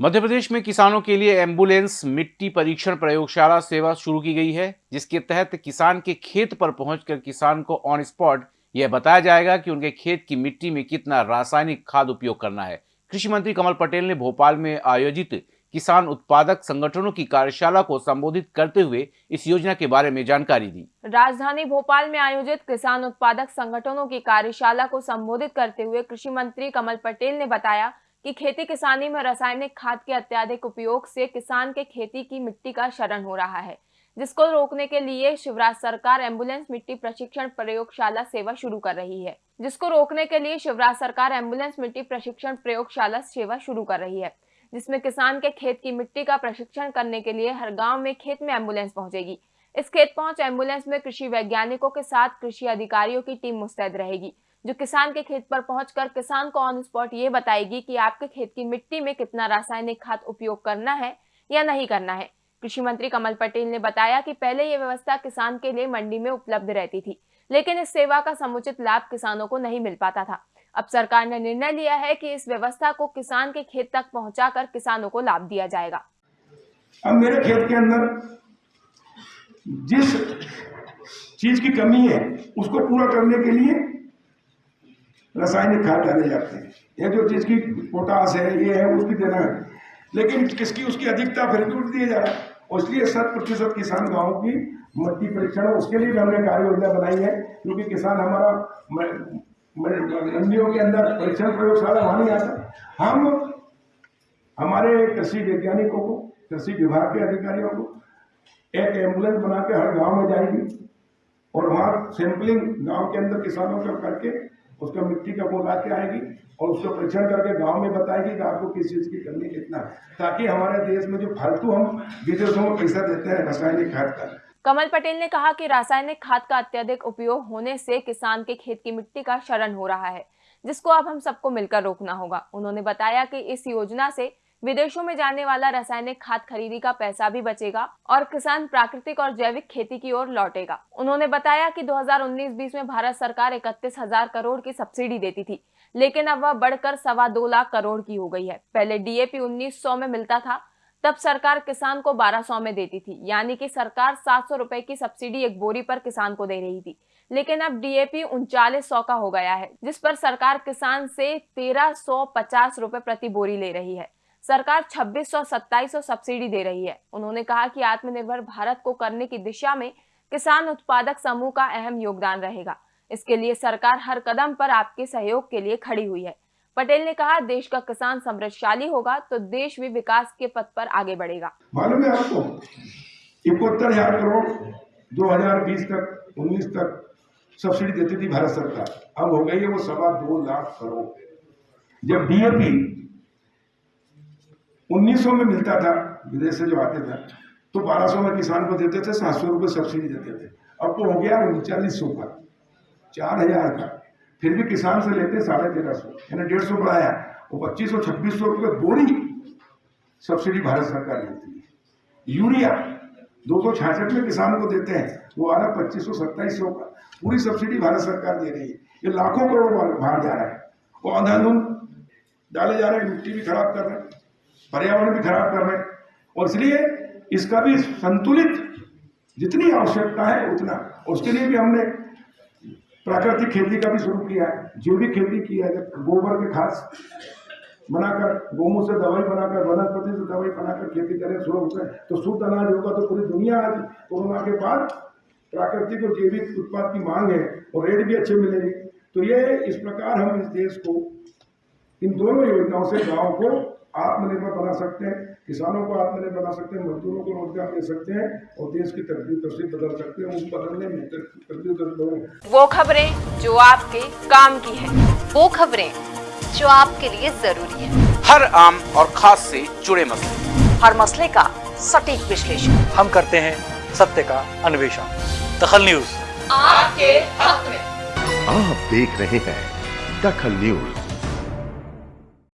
मध्य प्रदेश में किसानों के लिए एंबुलेंस मिट्टी परीक्षण प्रयोगशाला सेवा शुरू की गई है, जिसके तहत किसान के खेत पर पहुंचकर किसान को ऑन स्पॉट यह बताया जाएगा कि उनके खेत की मिट्टी में कितना रासायनिक खाद उपयोग करना है। कृषि मंत्री कमल पटेल ने भोपाल में आयोजित किसान उत्पादक संगठनों की कार्यशाला को संबोधित करते हुए इस योजना के बारे में जानकारी दी। राजधानी भोपाल में आयोजित किसान उत्पादक संगठनों की कार्यशाला को संबोधित करते हुए कृषि मंत्री कमल पटेल ने बताया कि खेती किसानी में रासायनिक खाद के अत्याधिक उपयोग से किसान के खेती की मिट्टी का शरण हो रहा है, जिसको रोकने के लिए शिवराज सरकार एंबुलेंस मिट्टी प्रशिक्षण प्रयोगशाला सेवा शुरू कर रही है। जिसको रोकने के लिए शिवराज सरकार एंबुलेंस मिट्टी प्रशिक्षण प्रयोगशाला सेवा शुरू कर रही है, जिसमें किसान के खेत की मिट्टी का प्रशिक्षण करने के लिए हर गाँव में खेत में एंबुलेंस पहुंचेगी। इस खेत पहुँच एंबुलेंस में कृषि वैज्ञानिकों के साथ कृषि अधिकारियों की टीम मुस्तैद रहेगी। जो किसान के खेत पर पहुंचकर किसान को ऑन स्पॉट ये बताएगी कि आपके खेत की मिट्टी में कितना रासायनिक खाद उपयोग करना है या नहीं करना है। कृषि मंत्री कमल पटेल ने बताया कि पहले ये व्यवस्था किसान के लिए मंडी में उपलब्ध रहती थी, लेकिन इस सेवा का समुचित लाभ किसानों को नहीं मिल पाता था। अब सरकार ने निर्णय लिया है कि इस व्यवस्था को किसान के खेत तक पहुंचाकर किसानों को लाभ दिया जाएगा। अब मेरे खेत के अंदर जिस चीज़ की कमी है, उसको पूरा करने के लिए रासायनिक खाद डाले जाते हैं। ये जो चीज़ की पोटास है, ये है, उसकी देना है। लेकिन किसकी, उसकी अधिकता फिर भी दिया जा रहा है इसलिए शत प्रतिशत किसान गाँव की मट्टी परीक्षण उसके लिए भी हमने कार्य योजना बनाई है, क्योंकि किसान हमारा मंडियों के अंदर परीक्षण प्रयोगशाला वहाँ नहीं आता। हम, हमारे कृषि वैज्ञानिकों को, कृषि विभाग के अधिकारियों को एक एंबुलेंस बना के हर गाँव में जाएगी और वहाँ सैंपलिंग गाँव के अंदर किसानों का करके उसका मिट्टी का बोला के आएगी और उसका परीक्षण करके गाँव में बताएगी कि आपको किस चीज़ की कमी कितना ताकि हमारे देश में जो फालतू हम विदेशों में पैसा देते हैं रासायनिक खाद का। कमल पटेल ने कहा कि रासायनिक खाद का अत्यधिक उपयोग होने से किसान के खेत की मिट्टी का शरण हो रहा है, जिसको अब हम सबको मिलकर रोकना होगा। उन्होंने बताया कि इस योजना से विदेशों में जाने वाला रासायनिक खाद खरीदी का पैसा भी बचेगा और किसान प्राकृतिक और जैविक खेती की ओर लौटेगा। उन्होंने बताया कि 2019-20 में भारत सरकार इकतीस हज़ार करोड़ की सब्सिडी देती थी, लेकिन अब वह बढ़कर सवा दो लाख करोड़ की हो गई है। पहले डीएपी 1900 में मिलता था, तब सरकार किसान को 1200 में देती थी, यानी कि सरकार सात सौ रुपए की सब्सिडी एक बोरी पर किसान को दे रही थी। लेकिन अब डीएपी उनचालीस सौ का हो गया है, जिस पर सरकार किसान से तेरह सौ पचास रुपए प्रति बोरी ले रही है। सरकार छब्बीस सौ सत्ताईस सौ सब्सिडी दे रही है। उन्होंने कहा कि आत्मनिर्भर भारत को करने की दिशा में किसान उत्पादक समूह का अहम योगदान रहेगा। इसके लिए सरकार हर कदम पर आपके सहयोग के लिए खड़ी हुई है। पटेल ने कहा, देश का किसान समृद्धशाली होगा तो देश भी विकास के पथ पर आगे बढ़ेगा। मालूम है आपको? इकहत्तर हज़ार करोड़ 2020 तक 19 तक सब्सिडी देती थी भारत सरकार। अब हो गई है वो सवा दो लाख करोड़। जब डीएपी 1900 में मिलता था, विदेश से जो आते थे तो 1200 में किसान को देते थे, सात सौ सब्सिडी देते थे। अब तो हो गया उनचालीस सौ का, चार हज़ार का। फिर भी किसान से लेते साढ़े तेरह सौ, यानी डेढ़ सौ बढ़ाया वो पच्चीस सौ, छब्बीस सौ रुपये बोरी सब्सिडी भारत सरकार देती है। यूरिया, दो सौ छियासठ में किसान को देते हैं, वो आ रहा पच्चीस सौ, सत्ताईस सौ का। पूरी सब्सिडी भारत सरकार दे रही है। ये लाखों करोड़ बाहर जा रहा है। वो अंधाधुंध डाले जा रहे हैं, मिट्टी भी खराब कर रहे हैं। पर्यावरण भी खराब कर रहे हैं। और इसलिए इसका भी संतुलित जितनी आवश्यकता है उतना। उसके लिए भी हमने प्राकृतिक खेती का भी शुरू किया है जो भी खेती की है। गोबर के खाद बनाकर गोमू से दवाई बनाकर, वनस्पति से दवाई बनाकर खेती करें शुरू से तो शुद्ध अनाज होगा तो पूरी दुनिया आज कोरोना के बाद प्राकृतिक और जैविक उत्पाद की मांग है और रेट भी अच्छे मिलेंगे। तो ये इस प्रकार हम इस देश को इन दोनों योजनाओं से गाँव को आत्मनिर्भर बना सकते हैं किसानों को आत्मनिर्भर बना सकते हैं मजदूरों को रोज़गार दे सकते हैं और देश की तरक्की तस्वीर बदल सकते हैं उस बदलने में तरक्की वो खबरें जो आपके काम की है वो खबरें जो आपके लिए ज़रूरी है। हर आम और खास से जुड़े मसले। हर मसले का सटीक विश्लेषण। हम करते हैं सत्य का अन्वेषण। दखल न्यूज़। आपके हक में। आप देख रहे हैं दखल न्यूज़।